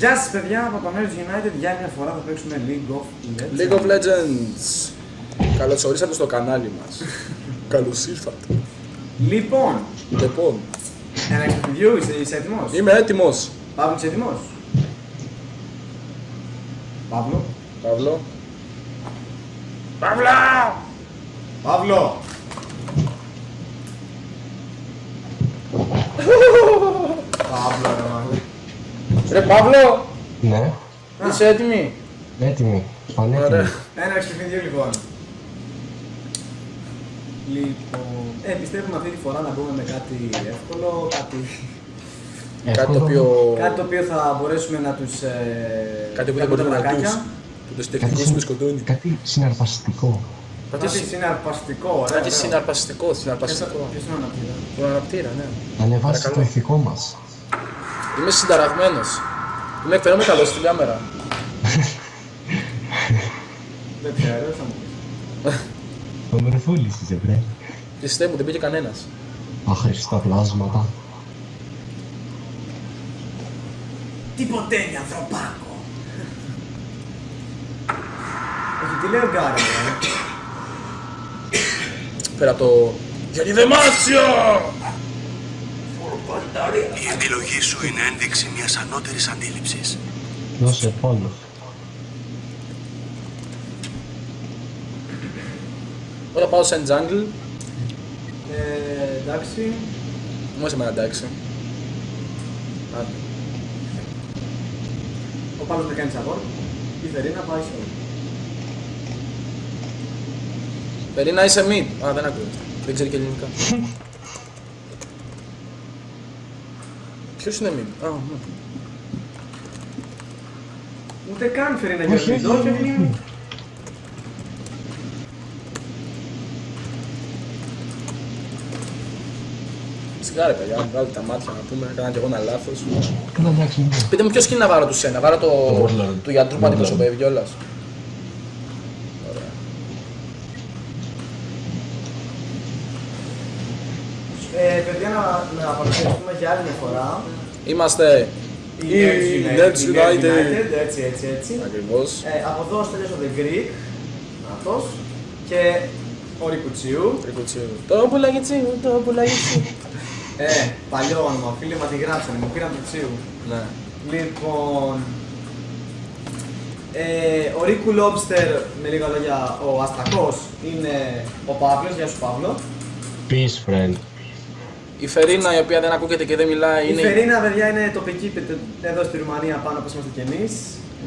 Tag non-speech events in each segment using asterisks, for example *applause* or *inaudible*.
Γεια σας παιδιά, από το Nerds United για μια φορά θα παίξουμε League of Legends. League of Legends. Καλώς ορίσατε στο κανάλι μας. *laughs* Καλώς ήρθατε. Λοιπόν, Λοιπόν, ένα review, είσαι, είσαι έτοιμος; είμαι έτοιμος. Παύλο, είσαι έτοιμος; Παύλο. Παύλο. Παύλο! Παύλο. *laughs* Παύλο, ρε μάλλον. Ρε Παύλο, Ναι, είσαι έτοιμη; έτοιμη. Πανέτοιμη. Ωραία. Ένα παιχνίδι λοιπόν. Λοιπόν, ε, πιστεύουμε αυτή τη φορά να μπούμε με κάτι εύκολο, κάτι, Κάτι το οποίο... κάτι το οποίο θα μπορέσουμε να τους ε, Κάτι που δεν κάνουμε μπορεί να πλακάκια. ακούσει. Που τους τεχνικούς με σκοτώνει. Κάτι συναρπαστικό. Κάτι συναρπαστικό, ωραία. Κάτι ωραία. συναρπαστικό, συναρπαστικό. Ποιος είναι ο αναπτύρα; Τον αναπτήρα, ναι. Να ανεβάσει Παρακαλώ. το ηθικό μας. Είμαι συνταραγμένος. Είμαι φαίνομαι καλός στην κάμερα. Δεν ξέρω, θα μου πεις. Το μερφούλης είσαι, βρε. Πιστεύω, δεν πήγε κανένας. Αχρηστά πλάσματα. Τιποτέλει ανθρωπάκο. Όχι, τι λέει ο Γκάρι, ρε. Πέρα από το... Γιατί δεν μάσιο! Η επιλογή σου είναι ένδειξη μιας ανώτερης αντίληψης. Δώσε πόνο. Όταν πάω σε jungle, Ε, εντάξει. μου είσαι εμένα εντάξει. Άντε. Ο Παύλος δεν κάνει support. Η Φερίνα πάει σε όλο. Περίνα είσαι mid. Α, δεν ακούω. Δεν ξέρει και ελληνικά. *laughs* Ποιος είναι mid? Α, ναι. Ούτε καν Φερίνα Όχι, για όχι, το όχι, όχι. Σιγά ρε παιδιά, βγάλτε τα μάτια να πούμε, έκανα και εγώ ένα λάθος. Καλά, εντάξει, ναι. Πείτε μου ποιος skin να βάρω τους σένα, βάρω το, Το Warlord. του γιατρού που Warlord. αντιπροσωπεύει κιόλας. Ωραία. Ε, παιδιά, να, να παρουσιαστούμε για άλλη μια φορά. Είμαστε Η η Nerds η United. Έτσι, έτσι, έτσι. Ακριβώς. Ε, από εδώ στέλνω The Greek. Αυτός. Και ο Ρικουτσίου. Τρικουτσίου. Το πουλαγιτσί μου, το πουλαγιτσί. Ε, παλιό όνομα, φίλοι, μας τη γράψανε, μου πήραν το Τσίου. Ναι. Λοιπόν, ε, ο Ρίκου Λόμπστερ, με λίγα λόγια, ο Αστακός, είναι ο Παύλος, γεια σου Παύλο. Peace, friend. Η Φερίνα η οποία δεν ακούγεται και δεν μιλάει Η είναι. Φερίνα, παιδιά, είναι τοπική πε- εδώ στη Ρουμανία πάνω όπως είμαστε κι εμείς.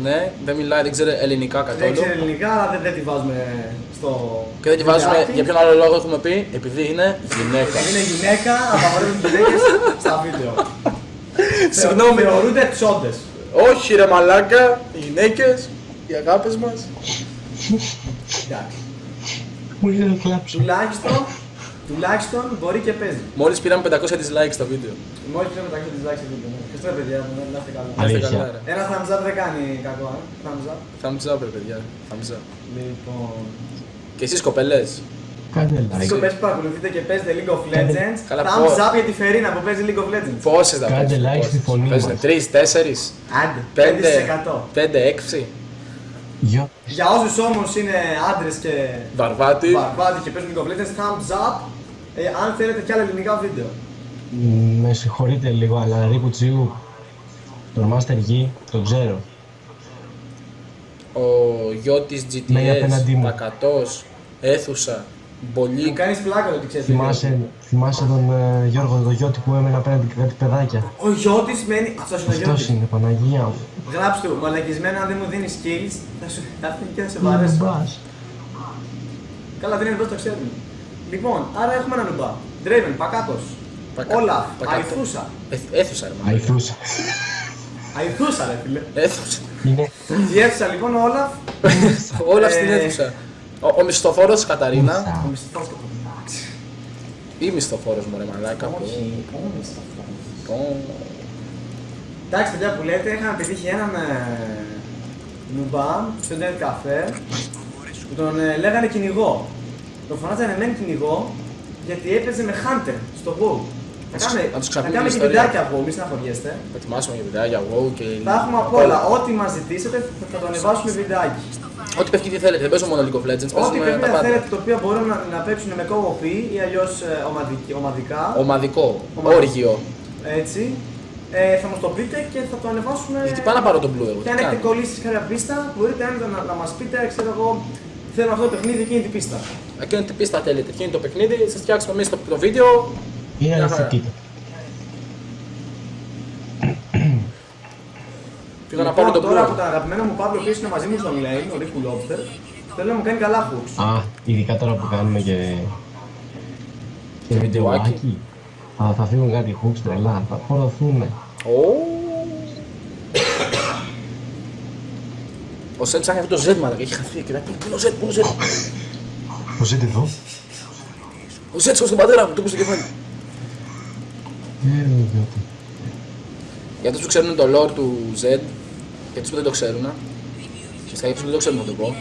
Ναι, δεν μιλάει, δεν ξέρει ελληνικά Δεν καθόλου. ξέρει ελληνικά, αλλά δεν, δεν τη βάζουμε στο... Και δεν τη βάζουμε, βιντεάκι. για ποιον άλλο λόγο έχουμε πει, επειδή είναι γυναίκα. Είναι γυναίκα, απαγορεύουν γυναίκες στα βίντεο. *laughs* Συγγνώμη. Θεωρούνται τσόντες. Όχι ρε μαλάκα, οι γυναίκες, οι αγάπες μας. Εντάξει. Μου ήρθε να κλάψω. Τουλάχιστον, τουλάχιστον μπορεί και παίζει. Μόλις πήραμε 500 dislikes στο βίντεο. Μόλις πήραμε τα 100 dislikes σε βίντεο. ναι. Ευχαριστώ παιδιά μου, να είστε καλά. Να είστε Αλήθεια. καλά, ρε. Ένα thumbs up δεν κάνει κακό, ε. Thumbs up. Thumbs up ρε παιδιά, thumbs up. Λοιπόν. Και εσείς κοπελές, Κάντε Εσείς like. κοπές που παρακολουθείτε και παίζετε League of Legends, Καλά, thumbs πω. up για τη Φερίνα που παίζει League of Legends. πόσες θα Κάντε παίζουν, like πόσες; στη φωνή Παίζουν μας. τρεις, τέσσερις, Άντε, πέντε, 5%. πέντε, έξι; Γεια. Για όσους όμως είναι άντρες και Βαρβάτη. βαρβάτι και παίζουν League of Legends, thumbs up ε, αν θέλετε κι άλλα ελληνικά βίντεο. Μ, Με συγχωρείτε λίγο, αλλά Ρίκου Τσίου, τον Master Yi, τον ξέρω. Ο Γιώτης Ναι, GTS, απέναντί μου. Πακατός, Έθουσα, Μου Μπολίκ. κάνεις πλάκα το ότι ξέρεις. Θυμάσαι, θυμάσαι τον ε, Γιώργο, τον Γιώτη που έμενε απέναντι και κάτι παιδάκια. Ο Γιώτης μένει... Αυτός είναι ο Αυτός Γιώτης. είναι, Παναγία μου. Γράψτε του, μαλακισμένα αν δεν μου δίνεις skills, θα σου θα έρθει και θα σε Είναι βαρέσω. μπας. Καλά, δεν είναι εδώ, το ξέρουμε. Λοιπόν, άρα έχουμε έναν νουμπά. Draven, Πακάτος. Πακα- Όλαφ, Πακάτο. Αϊθούσα. Έθ- Έθουσα ρε μαλάκα. Αϊθούσα. Αϊθούσα, ρε φίλε. Έθουσα. Είναι Η αίθουσα λοιπόν, ο Όλαφ. *laughs* Όλα Ε, στην αίθουσα. Ο, ο μισθοφόρος Καταρίνα. Ο μισθός του εντάξει. Ή μισθοφόρος μου ρε μαλάκα. Όχι, ο μισθός. Ω. Εντάξει, παιδιά που λέτε, είχαμε πετύχει έναν ε, νουμπά στο internet καφέ που τον ε, λέγανε κυνηγό. Τον φωνάζανε μεν κυνηγό γιατί έπαιζε με Hunter στο WoW. Θα κάνουμε, να τους θα ξαναπούμε κάνουμε την και ιστορία. βιντεάκια από, μη στεναχωριέστε. Θα ετοιμάσουμε για βιντεάκια εγώ και. Θα έχουμε απ' όλα. Ό,τι μας ζητήσετε θα, θα το ανεβάσουμε βιντεάκι. Ό,τι παιχνίδι θέλετε, δεν παίζω μόνο League of Legends, Ό,τι παίζουμε τα παιχνίδια πάντα. θέλετε το οποίο μπορούν να, να παίξουν με co-op ή αλλιώς ομαδικά. Ομαδικό, Ομαδικό. όργιο. Έτσι. Ε, θα μας το πείτε και θα το ανεβάσουμε. Γιατί πάω να πάρω τον Blue εγώ. Και τι αν έχετε κάνω. κολλήσει σε κάποια πίστα, μπορείτε άνετα να, να μας πείτε, ξέρω εγώ, θέλω αυτό το παιχνίδι εκείνη την πίστα. Εκείνη την πίστα θέλετε. Εκείνη το παιχνίδι, σας φτιάξουμε εμείς το, το βίντεο. Είναι Μια χαρά. ανοιχτή. Πήγα να πάρω τον Λοιπόν, τώρα Blue. από τα αγαπημένα μου Παύλο, ο οποίος είναι μαζί μου στον lane, ο Rick Lobster, θέλω να μου κάνει καλά hooks. Α, ειδικά τώρα που κάνουμε και. και βιντεοάκι. βιντεοάκι. Α, θα φύγουν κάτι hooks τρελά, θα φορωθούν. Ω. Ο Σεν ψάχνει αυτό το Z μαλάκα, έχει χαθεί. Κοιτά, πού είναι ο Z, πού είναι ο Z. Πώς είναι εδώ. Ο Z στον πατέρα μου, του στο κεφάλι. Ε, ιδιώτη. Για αυτούς που ξέρουν το lore του Z, για αυτούς που δεν το ξέρουν, ουσιαστικά για αυτούς που δεν το ξέρουν θα το πω,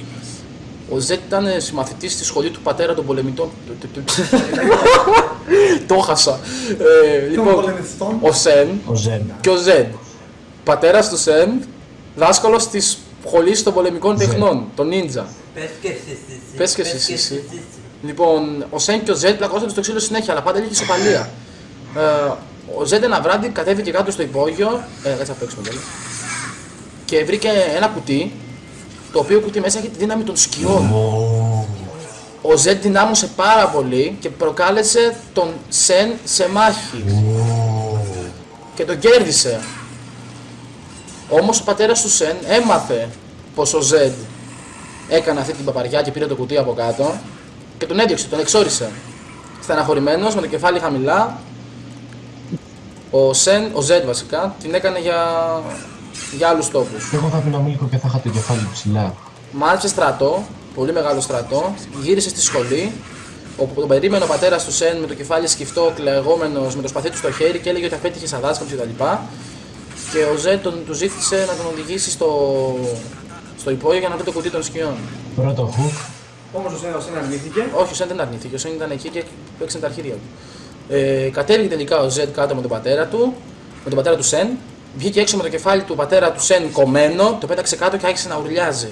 ο Z ήταν συμμαθητής στη σχολή του πατέρα των πολεμητών. Του- του- του- Το χάσα. Ε, Των Λοιπόν, πολεμιστών. ο Σεν Ο Ζεν. και ο Z. Πατέρας του Σεν, δάσκαλος της σχολής των πολεμικών Zed. τεχνών, τον Ninja. Πες και εσύ, εσύ. Πες και εσύ, εσύ. Λοιπόν, ο Σεν και ο Ζετ πλακώσαν στο ξύλο συνέχεια, αλλά πάντα λίγη ισοπαλία. Ε, ο Ζετ ένα βράδυ κατέβηκε κάτω στο υπόγειο, ε, κάτσε να παίξουμε τέλος, και βρήκε ένα κουτί, το οποίο κουτί μέσα έχει τη δύναμη των σκιών. Ο Ζετ δυνάμωσε πάρα πολύ και προκάλεσε τον Σεν σε μάχη. Και τον κέρδισε. Όμως ο πατέρας του Σεν έμαθε πως ο Ζεντ έκανε αυτή την παπαριά και πήρε το κουτί από κάτω και τον έδιωξε, τον εξόρισε. Στεναχωρημένος, με το κεφάλι χαμηλά, ο Σεν, ο Ζεντ βασικά, την έκανε για, για άλλους τόπους. Εγώ θα πίνα μίλικο και θα είχα το κεφάλι ψηλά. Μάλισε στρατό, πολύ μεγάλο στρατό, γύρισε στη σχολή, όπου τον περίμενε ο πατέρας του Σεν με το κεφάλι σκυφτό, κλεγόμενος με το σπαθί του στο χέρι και έλεγε ότι απέτυχε σαν δάσκαλος κτλ. Και ο Ζεν τον, του ζήτησε να τον οδηγήσει στο, στο υπόγειο για να βρει το κουτί των σκιών. Πρώτο hook. Όμως ο Σεν- ο Σεν αρνήθηκε. Όχι, ο Σεν δεν αρνήθηκε. Ο Σεν ήταν εκεί και παίξαν τα αρχίδια του. Ε, κατέβηκε τελικά ο Ζετ κάτω με τον πατέρα του, με τον πατέρα του Σεν. Βγήκε έξω με το κεφάλι του πατέρα του Σεν κομμένο, το πέταξε κάτω και άρχισε να ουρλιάζει.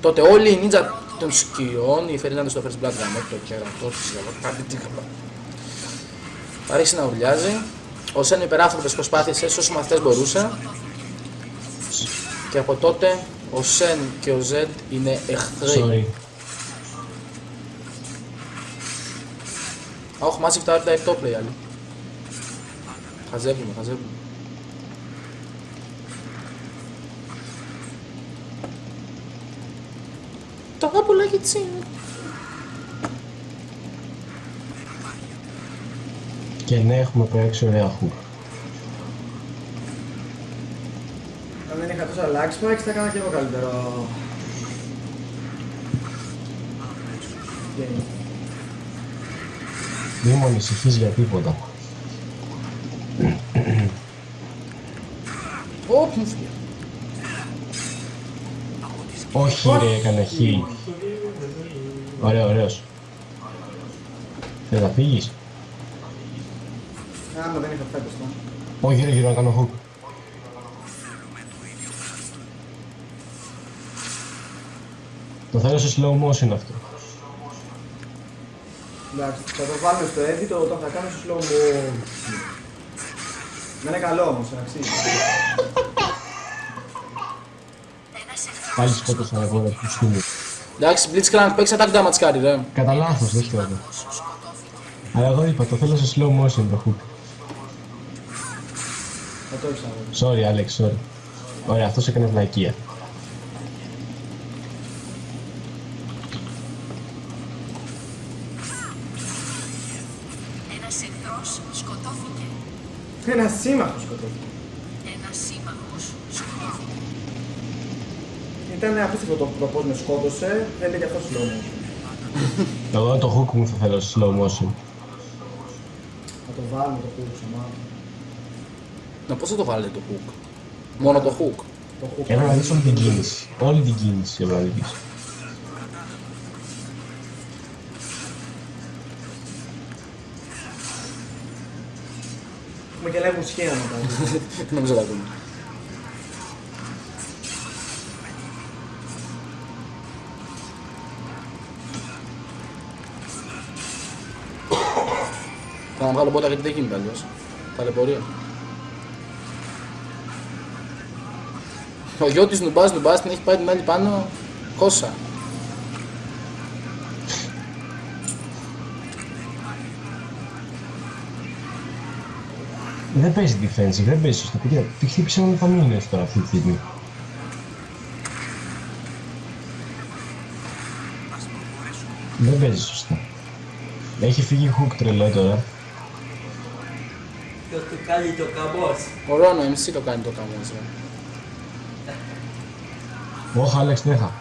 Τότε όλοι οι νίτζα των σκιών, οι Φερνάντες στο First Blood Gam, το κερατό του κάτι τι χαμπά. Άρχισε να ουρλιάζει. Ο Σεν με υπεράνθρωπες προσπάθειες έσωσε μαθητές μπορούσε. Και από τότε ο Σεν και ο Ζετ είναι εχθροί. Sorry. Auch massiv da der top play ali. Χαζεύουμε, χαζεύουμε. Το πουλάκι της είναι. Και ναι, έχουμε παίξει ωραία hook. Αν δεν είχα τόσο αλλάξει spikes θα έκανα και εγώ καλύτερο. game. Μη μου ανησυχείς για τίποτα. Ω, μου φύγε. Όχι ρε, έκανε heal. Ωραίο, ωραίος. Θες να φύγεις; Άμα δεν είχα φέτος το. Όχι ρε, γύρω να κάνω hook. Το θέλω σε slow motion αυτό. Εντάξει, θα το βάλουμε στο edit το όταν θα κάνω στο slow mo. Δεν είναι καλό όμως, να αξίζει. Πάλι σκότωσα εγώ ρε, πουστού μου. Εντάξει, Blitzcrank, παίξε attack damage κάρι, ρε. Κατά λάθος, δεν σκέφτομαι. Αλλά εγώ είπα, το θέλω σε slow motion το hook. Sorry, Alex, sorry. Ωραία, αυτός έκανε βλακεία. Ένας εχθρός σκοτώθηκε. Ένα σύμμαχο σκοτώθηκε. Ένας σύμμαχος σκοτώθηκε. Ήταν απίστευτο το, το πώς με σκότωσε, δεν είναι και αυτό slow motion. Εγώ το hook μου θα θέλω σε slow motion. Θα το βάλουμε το hook ξανά. Να πώς θα το βάλετε το hook; Μόνο το hook. Το hook. Έπρεπε να δεις όλη την κίνηση. Όλη την κίνηση έπρεπε να δεις. Έχουμε και live μουσική *laughs* να μετά. Νομίζω τα ακούμε. Θα να βγάλω πότα γιατί δεν γίνεται αλλιώς. Ταλαιπωρία. Ο γιο της νουμπάς νουμπάς την έχει πάει την άλλη πάνω κόσα. Δεν παίζει defensive, δεν παίζει σωστά. Παιδιά, τι χτύπησε με φαμίλες τώρα αυτή τη στιγμή. Δεν παίζει σωστά. Έχει φύγει hook τρελό τώρα. Το του κάνει το καμπός. Ο Ρόνο MC το κάνει το καμός. Ρε. Όχι, Άλεξ, δεν είχα.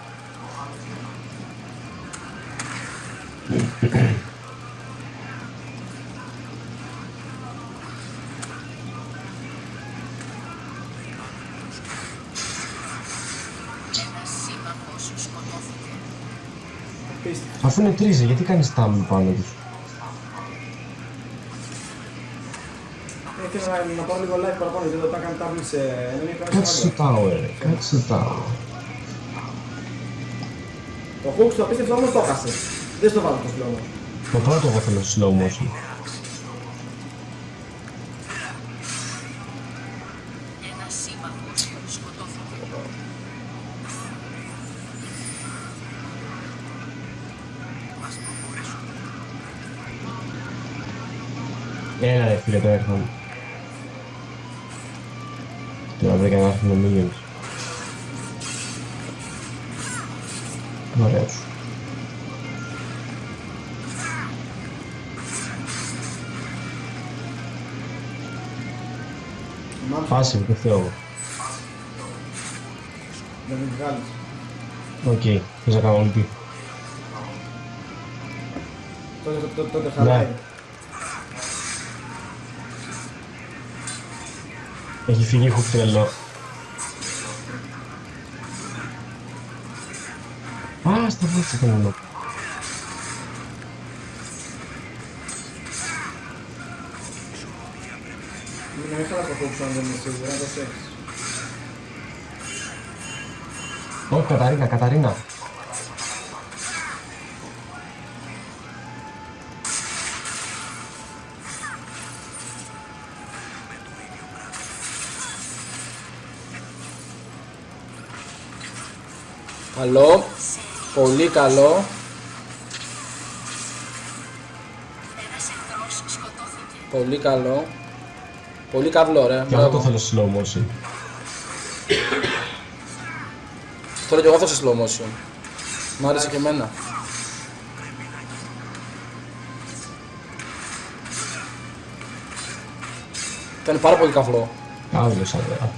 Ένας σύμμαχος σκοτώθηκε. Απίστευτο. Αφού είναι τρίζες, γιατί κάνεις τάμι πάνω τους; Ε, Ήθελα να, να πάω λίγο live παραπάνω γιατί όταν κάνει τάβλη σε enemy κάνει Κάτσε στο σε tower, ρε. Κάτσε στο tower. Το hook στο απίστευτο όμως το έχασε. Δεν στο βάλω το slow mo. Το πρώτο εγώ θέλω στο slow motion. Ένας σύμμαχος σκοτώθηκε. Έλα ρε φίλε, τώρα έρθαν. Τώρα βρήκα να έρθουν οι minions. Μάμψε, Passive, το θέλω εγώ. να μην βγάλεις. Οκ, θες να κάνω ulti. Τότε, τότε, τότε χαλάει. Ναι. Έχει φύγει hook τρελό. Α, σταμάτησε το είναι σίγουρα, το σεξ. Όχι, Καταρίνα, Καταρίνα. Καλό. Πολύ καλό. Ένας εχθρός σκοτώθηκε. Πολύ καλό. Πολύ καβλό, ρε. Και εγώ το Μπράβο. θέλω slow motion. Θέλω και εγώ αυτό σε slow motion. Μ' άρεσε και εμένα. Ήταν πάρα πολύ καβλό. Καύλωσα, βέβαια.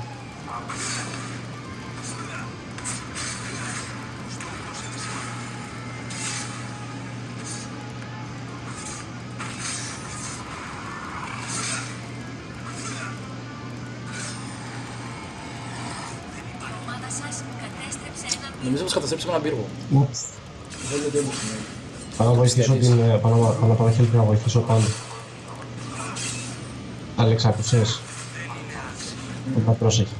Κατέστρεψε έναν Νομίζω πως καταστρέψαμε έναν πύργο. Ούψ. Δεν είναι δεν είναι. Πάω να βοηθήσω την... ε, Πάω να- πάω να πάω χέρι να βοηθήσω πάνω. Άλεξ, άκουσες. Όπα, πρόσεχε.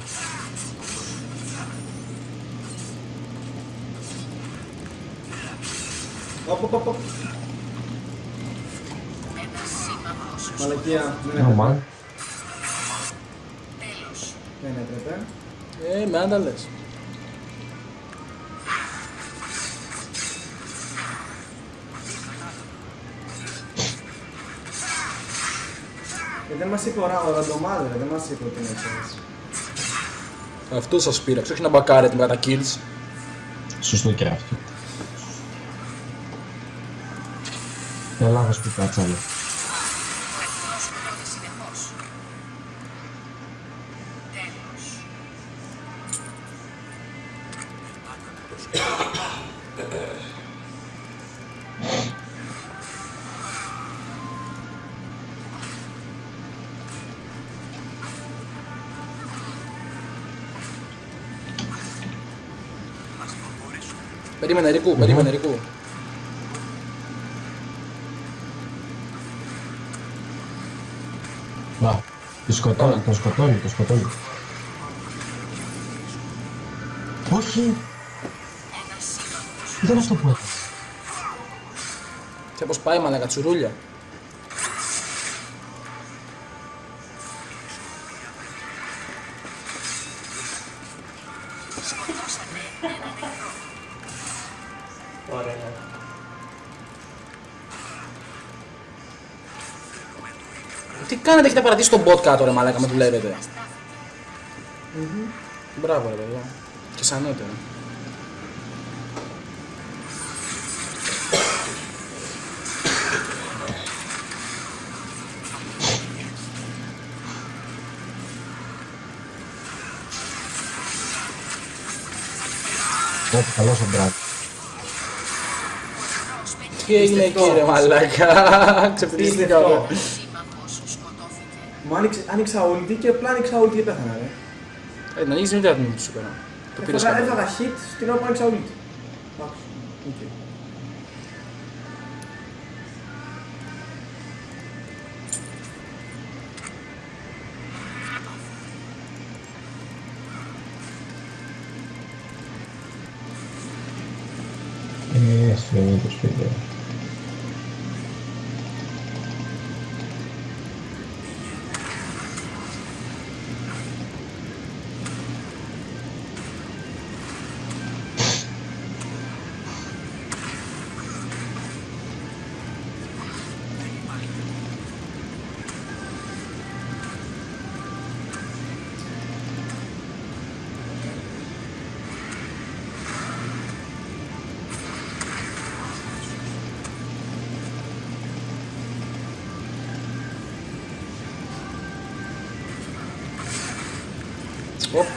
Οπ, οπ, οπ, οπ. ένας σύμμαχος Μαλακία, δεν Oh, έπρεπε. man. τέλος. Δεν έπρεπε. Ε, με άντα δεν μας είπε ο Ρα- ο Ραντομάδε, δεν μας είπε ότι είναι έτσι. Αυτό σας πείραξε, όχι να μπακάρετε με τα kills. Σωστό και αυτό. Ελλάδος που κάτσανε. Ο εχθρός Περίμενε Ρικού, περίμενε Ρικού. Να, Τον σκοτώνει, τον σκοτώνει, τον σκοτώνει. Όχι! Ένα σύμμαχος. Δεν είναι αυτό που έκανε. Και πως πάει μαλακα τσουρούλια. Έχετε παρατήσει τον bot κάτω ρε μαλάκα με δουλεύετε. Μπράβο ρε παιδιά. Και σαν νότερο. Όχι, καλός ο Μπραντ. Τι έγινε εκεί ρε μαλάκα. Ξεφτιλίστηκα. Πιστευτό. Σύμμαχος σκοτώθηκε. Μου άνοιξε, άνοιξα ulti και απλά άνοιξα ulti και πέθανα, ρε. Ε, να ανοίξεις μην την ατμήση σου πέρα. Το πήρες Έφαγα, καλά. έφαγα hit στην ώρα που άνοιξα ulti. Εντάξει. οκ. Ε, συγγνώμη το σπίτι. Ωπ,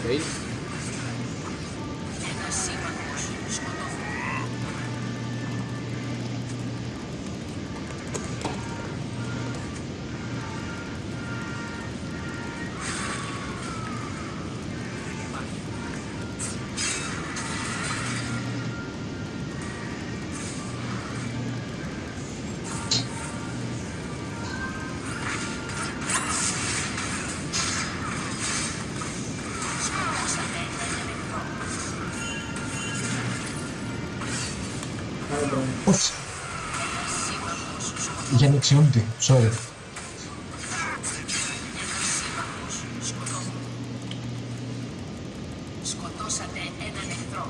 Três. Σκοτώθηκε. για νεξιούντι, sorry. Ένας σύμμαχος σκοτώθηκε. Σκοτώσατε έναν εχθρό.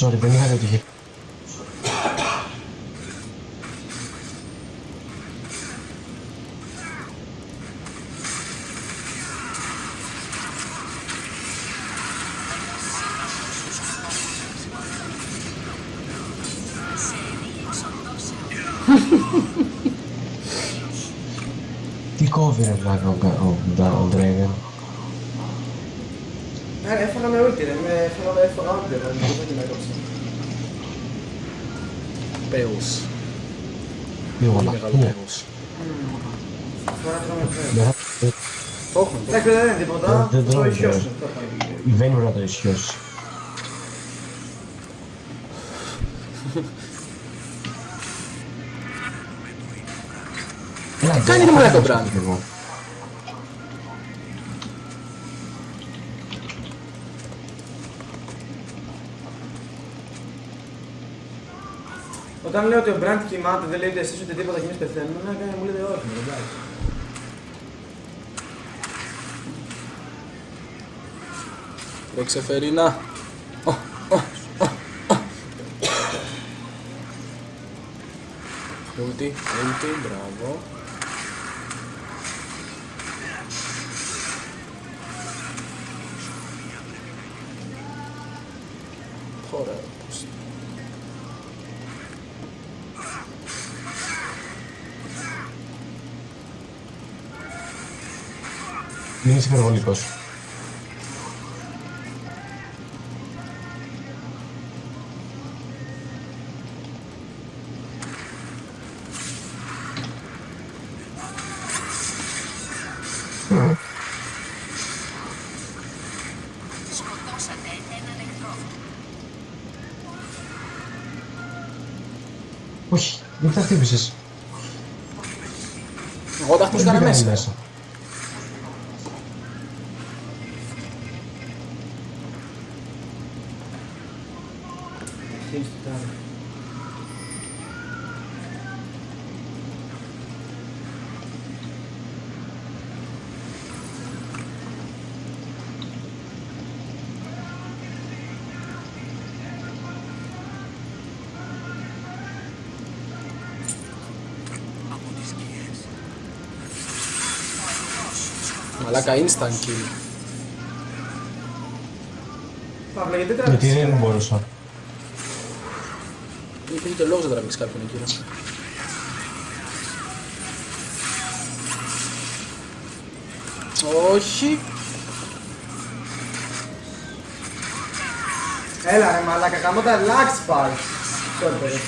Sorry, δεν είχα δει ότι Τι κόβει ρε βλάκα ο, Κα- ο, Ντα- ο Draven. Ε, Έφαγα με ulti, ρε. Με έφαγα με έφαγα ulti, ρε. Δεν μπορούσα και με έκοψε. Κάνει Brand, ρε μαλάκα ο θα Brand? το εγώ. Όταν λέω ότι ο Brand κοιμάται, δεν λέει ότι εσείς ούτε τίποτα και εμείς πεθαίνουμε, να κάνει, μου λέτε όχι, ρε, εντάξει. Τρέξε Φερίνα. Ω, ω, ω, ω. Ulti, ulti, μπράβο. Είσαι υπερβολικός. Σκοτώσατε έναν εχθρό. Όχι. Γιατί τα χτύπησες. Εγώ τα χτύπησα Δεν κανένα μπήκανε μέσα. Αρχίζει το τάδε. Μαλάκα instant kill. Παύλα, γιατί Γιατί τραβήξες δεν ένα; μπορούσα. Υπήρχε και λόγος να τραβήξει κάποιον εκεί. ρε. Όχι. Έλα ρε μαλάκα, καμώ τα λάξ πάλι. Sorry, παιδί.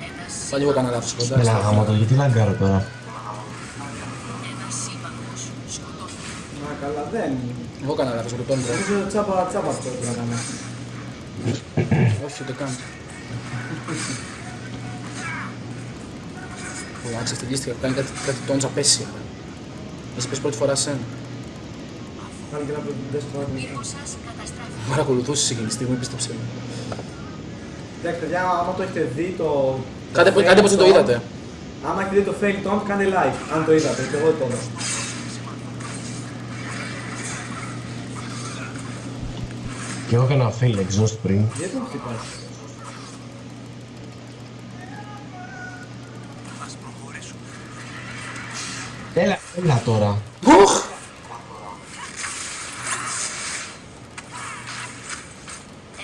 Ένας, Πάλι εγώ έκανα λάθος κοντά. Έλα γάμο το, γιατί λαγκάρω τώρα; ένας σύμπαντος σκοτώθηκε. Μα καλά, δεν. Εγώ έκανα λάθος με το πέντρο. Νομίζω τσάπα, τσάπα αυτό που έκανα. Όχι, ούτε καν. Ω, αν ξεφτυλίστηκα, κάνει κάτι, κάτι τόντζα απέσια. Εσύ πες πρώτη φορά σένα. Πάλι και να πω την τέσσερα φορά. Δίχω σας καταστράφηκε. Με παρακολουθούσες εκείνη τη στιγμή, πίστεψε με. Εντάξει, παιδιά, άμα το έχετε δει το. Κάντε, το κάντε πως δεν το fail είδατε. taunt, Άμα έχετε δει το fail taunt, κάντε like. Αν το είδατε, και εγώ το είδα. Και εγώ έκανα fail exhaust πριν. Γιατί τον χτυπάς; Ας προχωρήσουμε. Έλα, έλα τώρα. Ουχ!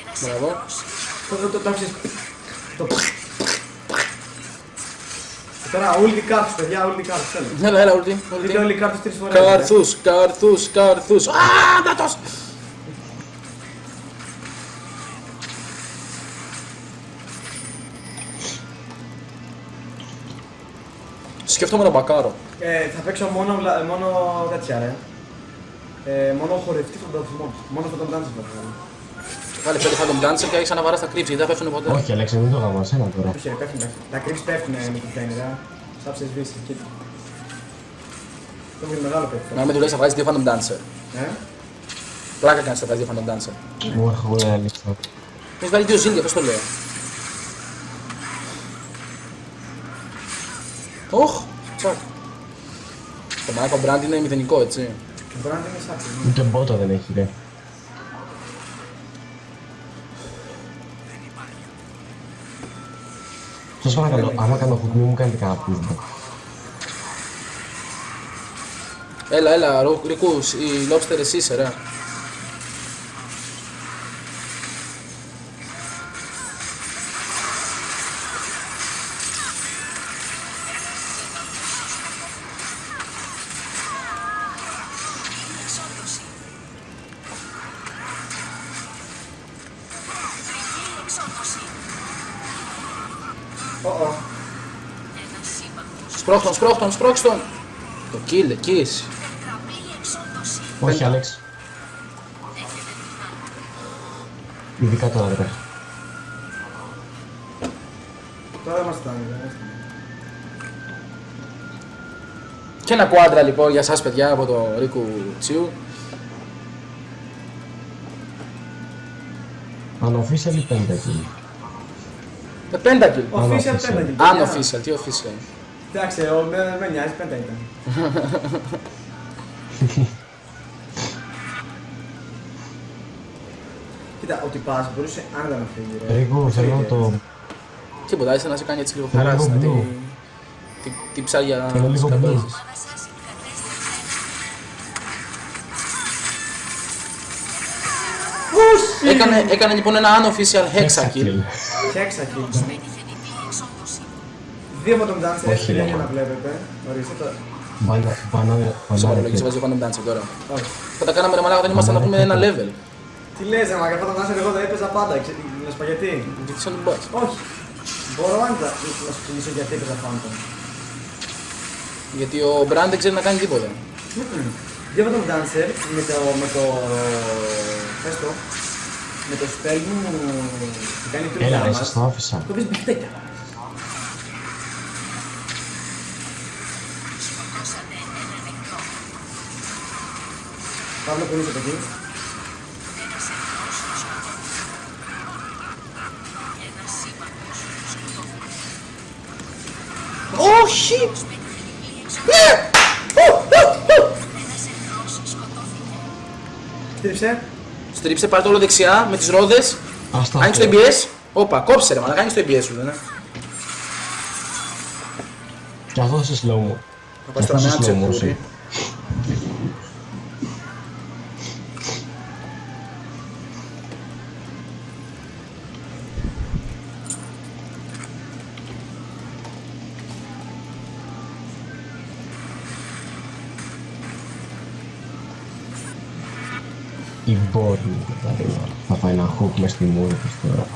Ένας Μπράβο. εχθρός Το, το, το, το άκουσες. Το... Και Τώρα όλοι οι κάρτες, παιδιά, όλοι οι κάρτες, θέλω. Έλα, έλα, ουλτή. Δείτε όλοι οι κάρτες τρεις φορές. παιδιά. Καρθούς, καρθούς, καρθούς. Α, Σκέφτομαι να μπακάρω. Ε, θα παίξω μόνο, βλα- μόνο τέτοια, ρε. Ε, μόνο χορευτή φαντασμό. Μόνο αυτό το dance θα κάνω. Βάλε πέντε Phantom Dancer και έχεις αναβαρά στα κρύψη, γιατί δεν πέφτουν ποτέ. Όχι, Αλέξη, μην το γάμω, σένα τώρα. Όχι, ρε, πέφτουν, πέφτουν. Τα creeps πέφτουν με τη φαίνεται, ρε. Σάψες σβήσει, κοίτα. Το είναι μεγάλο πέφτει. Να με δουλεύεις θα βγάζεις δύο Phantom Dancer. Ε, Πλάκα κάνεις θα βγάζεις δύο Phantom Dancer. Μου έχω εγώ Αλέξη. Έχεις βάλει δύο ζήλια, πώς το λέω. Οχ, τσακ. Το μαλάκα brand είναι μηδενικό, έτσι. το brand είναι σάψε. Ούτε μπότα δεν έχει, ρε. Σας παρακαλώ, άμα κάνω hook, μην μου κάνετε κανένα pushback. Έλα, έλα, Ρο- Ρικούς, η Lobster εσύ είσαι, ρε. Σπρώχτον, σπρώχτον, σπρώχτον. Το kill, εκεί είσαι. Τετραπλή εξόντωση. Όχι, Αλέξη. Έχετε δυνάμει. Ειδικά τώρα, ρε. Τώρα δεν μας φτάνει, δεν μας φτάνει. Και ένα κουάντρα λοιπόν για σας παιδιά από το Ρίκου Τσίου. Unofficial ή pentakill. Με πέντα kill. Official official. πέντε. Αν παιδιά. official, τι official. Εντάξει, ο- με με νοιάζει, πέντε ήταν. *laughs* Κοίτα, ότι πας μπορούσε άνετα να φύγει, ρε. Ρίκο, Πώς θέλω να έγινε. το... Τίποτα, είσαι να σε κάνει έτσι λίγο Θέλω χαρά λίγο να τη, blue. τη, τη ψάρια Θέλω της λίγο καμπέλας. blue. Ομάδα σας κατέστρεψε. Έκανε, έκανε λοιπόν ένα unofficial hexa kill. Χέξα kill. Πέτυχε διπλή εξόντωση. Δύο από τον Dancer Όχι, για ρε. να βλέπετε. Ορίστε το. Μπανα- Μπανάνε... Σε παραλογή, σε Μπανάνε... βάζει Phantom Dancer τώρα. Όχι. Θα τα κάναμε ρε μαλάκα, δεν ήμασταν να πούμε ένα level. Τι λες ρε μαγκα, αυτό τον Dancer εγώ δεν έπαιζα πάντα. ξε- Με σπαγετή. Γιατί σαν τον boss. Όχι. Μπορώ άνετα να σου εξηγήσω γιατί έπαιζα Phantom. Γιατί ο Brand δεν ξέρει να κάνει τίποτα. Δύο από τον Dancer με το. με το. πες το. με το spell μου που κάνει το Έλα, ρε, damage, σας το άφησα. κόβεις μπιχτέκια. Παύλο που είσαι από εκεί. Ένας εχθρός σκοτώθηκε. Ένας σύμπαντος σκοτώθηκε. Όχι! Πέτυχε διπλή Ναι! εξόδωση. Ένας εχθρός σκοτώθηκε. Στρίψε. Στρίψε, πάρε το όλο δεξιά με τις ρόδες. Άστα Άνοιξε το αυτό. ABS. Όπα, κόψε ρε μαλάκα, άνοιξε το ABS σου, δεν είναι. Και αυτό σε slow mo. Θα πας τώρα με ένα Η μπόρνη καταρρίβα. Θα πάει ένα hook μες στη μούρη της τώρα.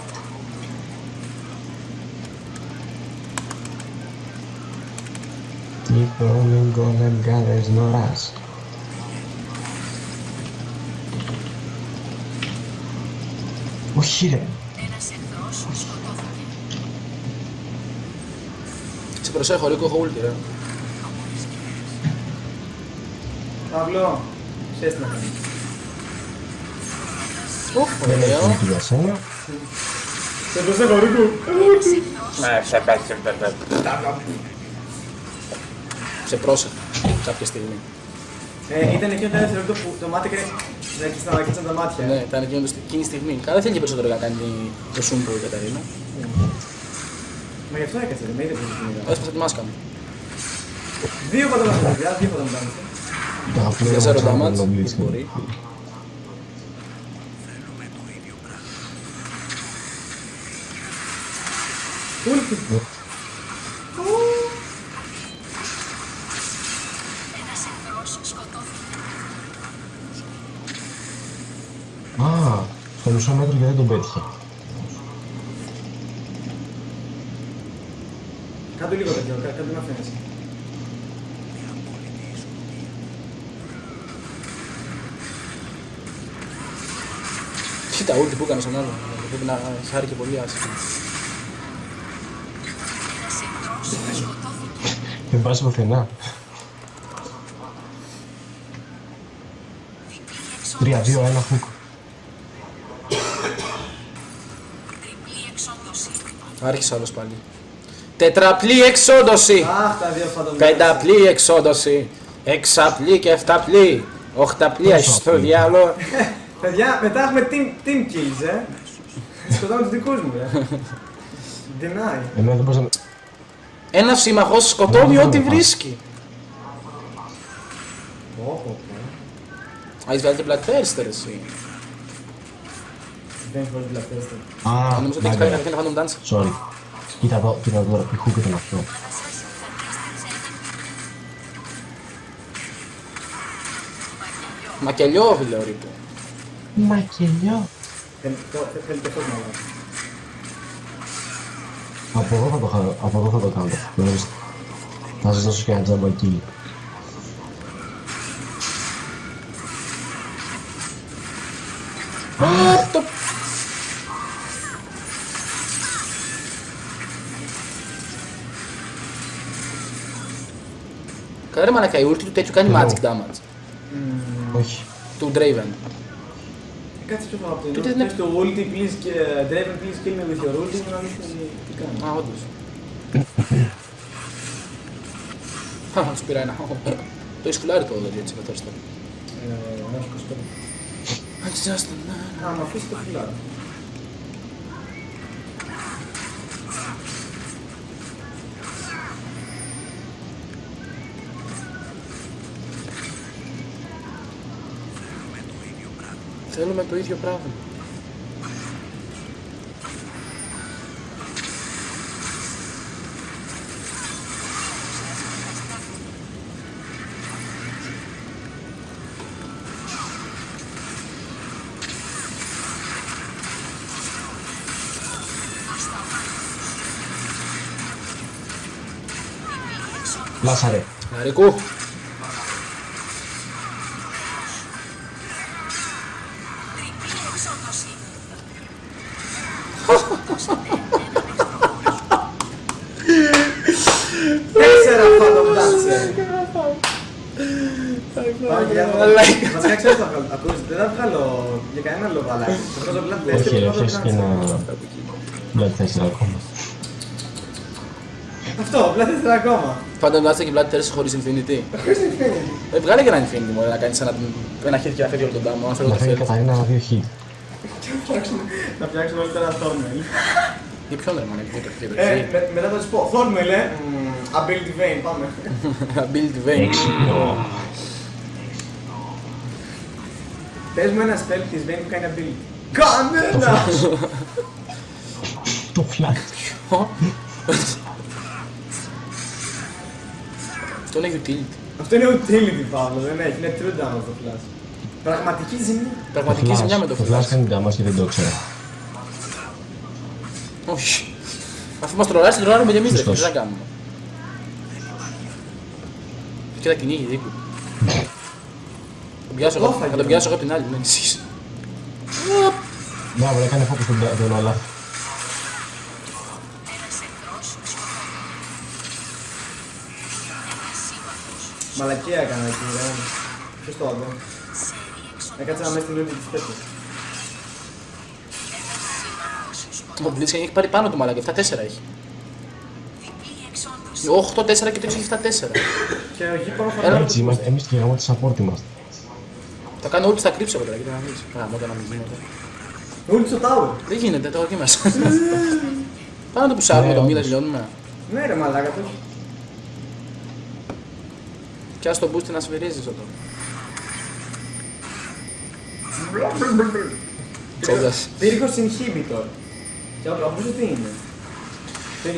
Keep on gonna gather νοράς. Όχι ρε. Ένας εχθρός σκοτώθηκε. Σε προσέχω, Ρίκο, έχω ulti, ρε. Παύλο, ξέρεις τι να κάνεις. Ουφ, Δεν έχει ωραίο. ulti για σένα. Σε προσέχω, Ρίκο. Σε πρόσεχα κάποια στιγμή. Ε, ήταν εκείνο το δεύτερο που το μάτι έκανε να κλείσαν τα μάτια. Ναι, ήταν εκείνο το- εκείνη τη στιγμή. Καλά, δεν θέλει και περισσότερο να κάνει το σούμπο η Καταρίνα. Μα γι' αυτό έκατσε, δεν με είδε που την είδα. Έσπασα τη μάσκα μου. Δύο φωτογραφίες, παιδιά, δύο φωτογραφίες. Το αγαπημένο Για μου zero τσάμπο, damage, το δεν Blitz. μπορεί. Ούλτι. Ένας εχθρός σκοτώθηκε. Α, στο μισό μέτρο γιατί δεν τον πέτυχε. Κάτω λίγο τέτοιο, κά- κάτω να φαίνεσαι. Κοίτα, ulti που έκανες στον άλλο. Πρέπει να χάρηκε πολύ άσχημα. Ένας εχθρός σκοτώθηκε. Δεν πας πουθενά. Διπλή 3-2, εξόδωση. ένα hook. Τριπλή εξόδωση. Άρχισε άλλος πάλι. Τετραπλή εξόντωση! Αχ, τα δύο φαντομιά. Πενταπλή εξόντωση! Εξαπλή και εφταπλή! Οχταπλή, Πόσο στο απλή; διάλο! *laughs* Παιδιά, μετά έχουμε team, team kills, ε. Σκοτάμε τους δικούς μου, ε. *laughs* Deny. Εμένα δεν μπορούσα να... Ένα σύμμαχος σκοτώνει Ναι, ό,τι ναι, ναι. βρίσκει. Πω, πω, πω. Α, είσαι βγάλει και Black Thirster εσύ. Δεν έχω πολύ πλατέστα. Α, Νομίζω ότι έχει πάει μάγκα. καταρχήν Phantom Dance. Sorry. Κοίτα εδώ, κοίτα εδώ τώρα, τι hook ήταν αυτό. Μακελιόβιλε ο Ρίπο. Μακελιό. Θέλετε φως μάλλον. Από εδώ θα το, χα- από εδώ θα το κάνω. Γνωρίζετε. Θα σας δώσω και ένα τζάμπα εκεί. Α, το... Καλά ρε μαλακα, η ulti του τέτοιου κάνει Εγώ. magic damage. Όχι. Του Draven. Κάτσε πιο πάνω από το Τότε εννοώ. δεν- Πες το ulti, please και Draven, please kill me with your ulti, να δεις τι- τι κάνει. Α, όντως. Χα, σου πήρα ένα. Το έχεις φουλάρει το δηλαδή έτσι καθώς τώρα. Ε, όχι, 25. It's just a man. Α, μ' αφήσει το φυλάδι. Θέλουμε το ίδιο πράγμα. helemaal breed gepraven. Lazare. Hareko. Βασικά ξέρω τι θα βγάλω. Ακούεις, δεν θα βγάλω για κανένα λόγο αλλάξει. Θα βγάζω Blood Tester Όχι, και ρε, Phantom έχεις και Dancer. ένα... Blood 4 ακόμα. Αυτό, Blood Tester ακόμα. Phantom Dancer και Blood Terror χωρίς Infinity. Χωρίς Infinity. Ε, βγάλε και ένα Infinity μόνο να κάνεις ένα, ένα χέρι και να φεύγει όλο τον τάμο, αν φέρω Να το φέρει φέρει. Καταρίνα δύο hit. Και να φτιάξουμε- Να φτιάξουμε όλοι ένα thumbnail. Για ποιον ρε μάνα, για το χέρι. Ε, με- μετά θα τους πω, thumbnail, ε. Μμμ, Ability Vein, πάμε. *laughs* Ability Vein. Έξυπνο. Πες μου ένας spell της Vein που κάνει ability. Κανένας! Το flat. Αυτό είναι utility. Αυτό είναι utility, Παύλο, δεν έχει, είναι true damage το flash. Πραγματική ζημιά. Πραγματική flash. ζημιά με το Το flash flash. κάνει damage και δεν το ξέρω. Όχι. Αφού μας τρολάρεις, τρολάρουμε και εμείς ρε, τι Σωστός. θα κάνουμε. Και τα κυνήγει δίκου. Τον πιάσω εγώ- Κόφαγε, Θα τον ρε. πιάσω εγώ από την άλλη, μην ανησυχείς. Μπράβο, έκανε focus τον τον Olaf. Ένας εχθρός σκοτώθηκε. Ένας σύμμαχος. Μαλακία έκανα εκεί, ρε. Ποιος το άδε. Σερή εξοντώσεις. Έκατσα να μέσα στην λούπη της τέτοιας. Ένας σύμμαχος σκοτώθηκε. Ο Blitzkrieg έχει πάρει πάνω του μαλακά, 7-4 έχει. Διπλή εξόντωση. 8-4 και το έχει 7-4. Και ο γήπανο Έλα. θα Έτσι είμαστε, εμείς και γάμο τη support είμαστε. Θα κάνω όλοι στα κρύψω τώρα, κοίτα να δεις. Α, μόνο να μην γίνεται. Ούλτ στο tower. Δεν γίνεται, τώρα εκεί μέσα. Πάμε να το πουσάρουμε Ναι, το μήνα, όντως. τελειώνουμε. Ναι ρε μαλάκα το. Και ας το boost να σφυρίζεις εδώ. Τσόντας. Πύργος inhibitor. Και από πού τι είναι;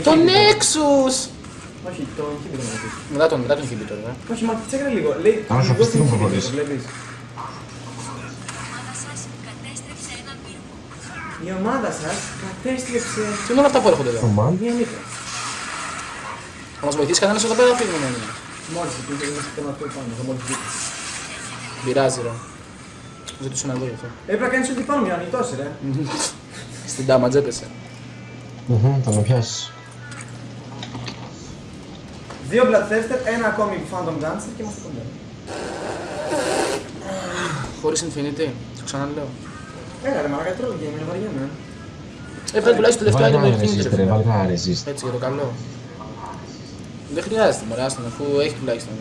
Το inhibitor. Nexus! Όχι, το inhibitor να πεις. Μετά τον, μετά τον inhibitor, ε. Όχι, μα τσέκρα λίγο. Λέει Άρα θα λίγο πεις τι μου inhibitor, προχωρείς. βλέπεις. Η ομάδα σας κατέστρεψε έναν πύργο. Η ομάδα σας κατέστρεψε Τι είναι όλα αυτά που έρχονται εδώ; Command. μία νύχτα. Θα μας βοηθήσει κανένας εδώ πέρα, θα φύγουμε μόνο. Μόλις εκεί δεν είναι θέμα αυτό πάνω, θα μόλις βγει. Πειράζει, ρε. Ζητούσα να δω γι' αυτό. Έπρεπε να κάνεις ό,τι πάνω για να νυχτώσει ρε. *laughs* Στην damage έπεσε. Μμμ, Θα με πιάσεις. Δύο Bloodthirster, ένα ακόμη Phantom Dancer και είμαστε κοντά. Χωρίς Infinity, το ξαναλέω. Έλα ρε μαλάκα τρώγε, με βαριέμαι. Έβγαλε τουλάχιστον το τελευταίο Βάλε item ένα το Infinity, resist, ρε ρε, φίλε. βάλε ένα resist. Έτσι για το καλό. Δεν χρειάζεται, μωρέ, άστον, αφού έχει τουλάχιστον.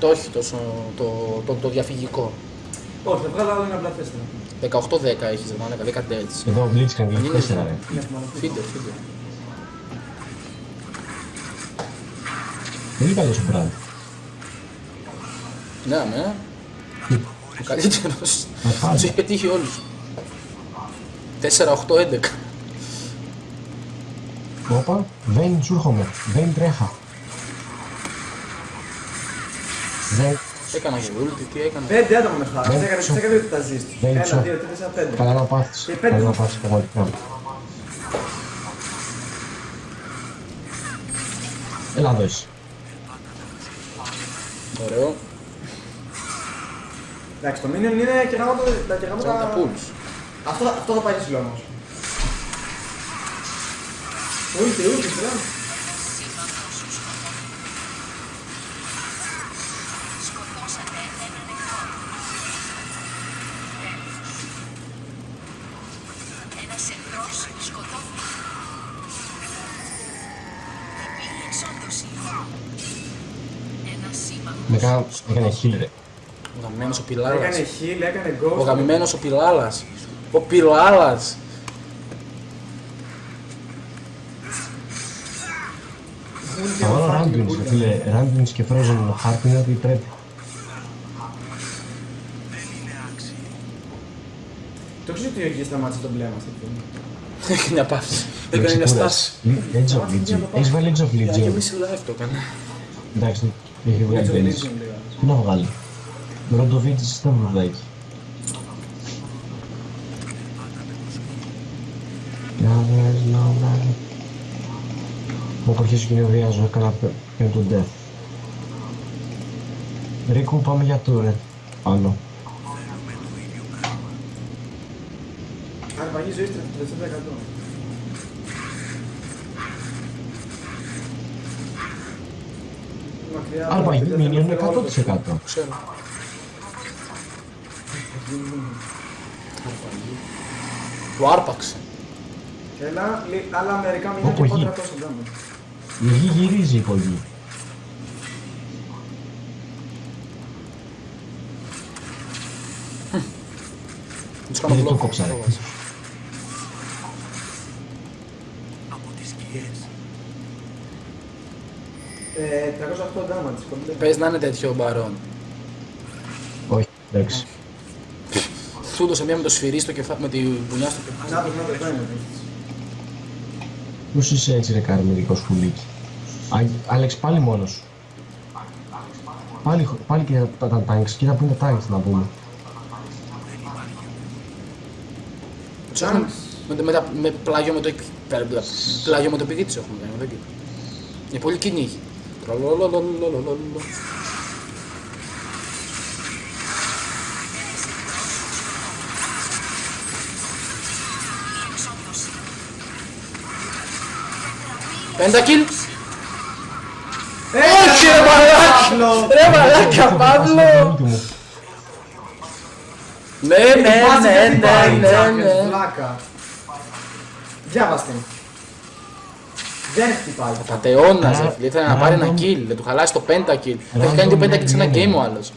Το έχει τόσο το, το, το διαφυγικό. Όχι, θα βγάλω άλλο ένα Bloodthirster. 18-10 έχεις, ρε μάνα, 10 έτσι. Εδώ Blitzkrieg Είναι έχει 4 ρε. Είναι μαλακή. Φίτερ, φίτερ. Πολύ καλός ο Brad. Ναι, ναι. Ο καλύτερος. Αχάντα. Τους έχει πετύχει όλους. 4-8-11. Όπα, δεν σου έρχομαι. Δεν τρέχα. Δεν... Έκανα και ulti, τι έκανα. Πέντε άτομα με χάρη. Δεν Τσέκαρε, τσο. τσέκαρε ότι τα ζεις. Δεν Ένα, τσο. δύο, τρία, τέσσερα, πέντε. Καλά να πάθεις. Ε, πέντε. Καλά να πάθεις πραγματικά. Έλα εδώ εσύ. Ωραίο. Εντάξει, το minion είναι και γάμο τα και γάμο Τώρα τα τα... pools. Αυτό, αυτό θα πάει στο όμως. Ούλτι, ούλτι, φίλε. Σύμμαχος σκοτώθηκε. Σκοτώσατε έναν εχθρό. Ένας εχθρός σκοτώθηκε. Διπλή εξόντωση. Ένας σύμμαχος Με κάνα... Έκανε heal ρε. Ο γαμημένος ο Πιλάλας. Έκανε heal, έκανε ghost. Ο γαμημένος ο Πιλάλας. Ο Πιλάλας. Ούλτι, Θα βάλω fucking Randuins, ούλτι. ρε φίλε. Randuins και Frozen Heart είναι ότι πρέπει. Το ξέρεις ότι ο Γης σταμάτησε τον μπλέμα στην film. Έχει μια παύση. Με Έκανε μια ξεκούρασε. στάση. Edge of Legion. Έχεις βάλει Edge of Για δύο Legion. μισή live το έκανε. Εντάξει, έχει βγάλει Έτσι, ο τέλεις. Legion λέγανε. Πού να βγάλει. Μπορεί να το βρείτε στα βουδάκι. Μου έχω αρχίσει και νευριάζω, έκανα πέμπτο death. Ρίκου, πάμε για τούρε. Άλλο. Αρπαγή ζωή 30%. Αρπαγή μήνυον 100%. 100%. 100%. 100%. 100%. 100%. 100%. 100%. 100%. Ξέρω. Του άρπαξε. Έλα, λι- άλλα μερικά μήνυα Όπου και γη. πότε τόσο ντάμο. Η γη γυρίζει η υπογή. Τους κάνω Γιατί το block. κόψα, ρε. Από τις σκιές. Ε, 308 damage, κομπλέ. Πες να είναι τέτοιο μπαρόν. Όχι, εντάξει. Του έδωσε μία με το σφυρί στο κεφάλι, με τη μπουνιά στο κεφάλι. Να το, να το, το είναι. Πώς είσαι έτσι ρε καρμερικό σκουλίκι. Α- Άλεξ, πάλι μόνος σου. Πάλι, πάλι και τα, τα tanks. Κοίτα που είναι τα tanks να πούμε. Τους έχουμε- με, το- με, τα- με πλάγιο με το εκ- πέρα- πέρα- πλάγιο με το πηγή της έχουμε κάνει, δεν κοίτα. Είναι πολύ κυνήγι. Τρολολολολολολολολο. Πέντα kill. Όχι ρε μαλάκα! Ρε μαλάκα Παύλο! Παύλο! Ναι, ναι, ναι, ναι, ναι, ναι. Βλάκα. Διάβαστε. Δεν χτυπάει. Πατεώνας ρε Ρα- φίλε, ήθελε να πάρει ένα random- kill, να του χαλάσει το πέντα kill. Θα έχει κάνει το Random πέντα kill σε ένα enemy. game ο άλλος.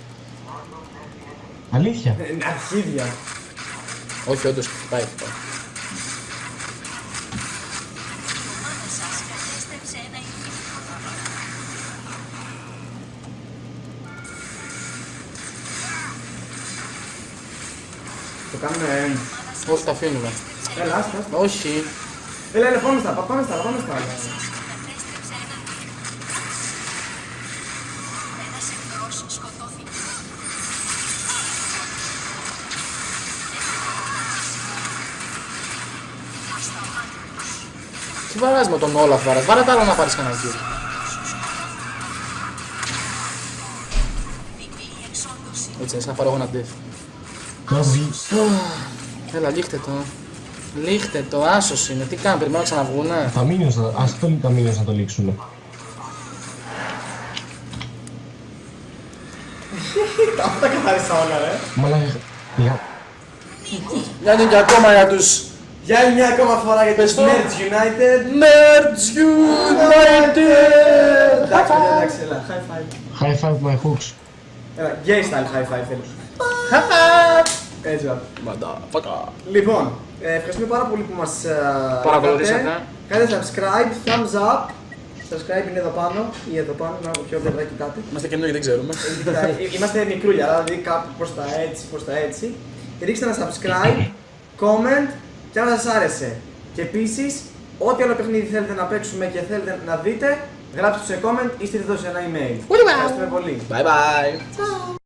Αλήθεια. Ε, Αρχίδια. Όχι, όντως χτυπάει, χτυπάει. Κάνουμε end. Όχι, τα αφήνουμε. Έλα, άστα. άστα. Όχι. Έλα, έλα, πάμε στα άλλα, πάμε στα άλλα, πάμε στα άλλα. Κατέστρεψε ένα ηχείο. Ένας εχθρός σκοτώθηκε. Τι βαράς με τον Όλαφ, βαράς. Βάρα τα άλλα να πάρεις κανένα kill. Διπλή εξόντωση. Έτσι, είναι σαν να πάρω εγώ ένα def. Τώρα που βγει. Έλα, λίχτε το. Λίχτε το, άσος είναι. Τι κάνουν, περιμένω να ξαναβγούνε; Τα minions, θα- ας το τα minions να το λήξουνε. Αυτά τα καθάρισα όλα, ρε. Μαλάκα, για- Για είναι και ακόμα για τους Για άλλη μια ακόμα φορά για Πες τους το. Nerds United. Nerds United! Εντάξει, παιδιά, εντάξει, έλα, high five. high five my hooks. Έλα, gay style high five θέλω. Έτσι, va. Motherfucker. Λοιπόν, ε, ευχαριστούμε πάρα πολύ που μας ε, Παρακολουθήσατε. είδατε. Κάντε subscribe, thumbs up. Subscribe είναι εδώ πάνω ή εδώ πάνω, να από ποιο πλευρά κοιτάτε. Είμαστε καινούργοι, δεν ξέρουμε. Ε, κοιτάει, ε, Είμαστε μικρούλια, δηλαδή κάπου προς τα έτσι, προς τα έτσι. Ρίξτε ένα subscribe, comment και αν σας άρεσε. Και επίσης, ό,τι άλλο παιχνίδι θέλετε να παίξουμε και θέλετε να δείτε, γράψτε το σε comment ή στείλτε το σε ένα email. Ευχαριστούμε πολύ. Bye bye.